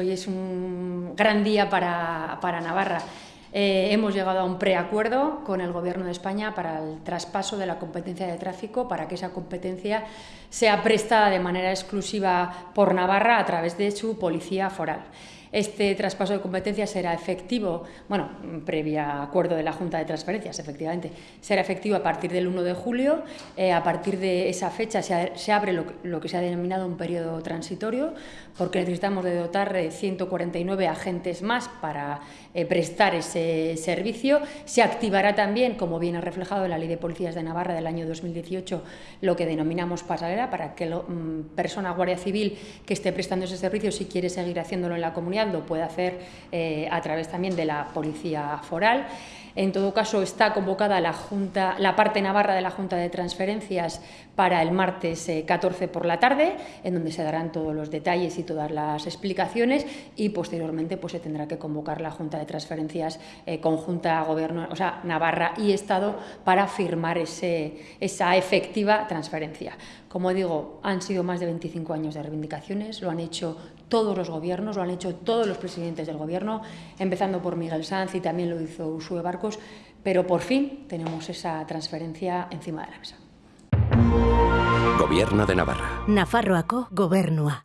Hoy es un gran día para, Navarra. Eh, hemos llegado a un preacuerdo con el Gobierno de España para el traspaso de la competencia de tráfico, para que esa competencia sea prestada de manera exclusiva por Navarra a través de su policía foral. Este traspaso de competencias será efectivo, bueno, previa acuerdo de la Junta de Transferencias, efectivamente, será efectivo a partir del 1 de julio. Eh, a partir de esa fecha se, abre lo, que se ha denominado un periodo transitorio, porque necesitamos de dotar de 149 agentes más para eh, prestar ese servicio. Se activará también, como viene reflejado en la Ley de Policías de Navarra del año 2018, lo que denominamos pasarela, para que la mm, persona guardia civil que esté prestando ese servicio, si quiere seguir haciéndolo en la comunidad, lo puede hacer eh, a través también de la Policía Foral. En todo caso, está convocada la, Junta, la parte navarra de la Junta de Transferencias para el martes 14 eh, por la tarde, en donde se darán todos los detalles y todas las explicaciones y posteriormente pues, se tendrá que convocar la Junta de Transferencias eh, conjunta Gobierno, o sea, Navarra y Estado para firmar ese, esa efectiva transferencia. Como digo, han sido más de 25 años de reivindicaciones, lo han hecho todos los gobiernos, lo han hecho todos los presidentes del Gobierno, empezando por Miguel Sanz y también lo hizo Usue Barcos, pero por fin tenemos esa transferencia encima de la mesa. Gobierno de Navarra. Nafarroako gobernua.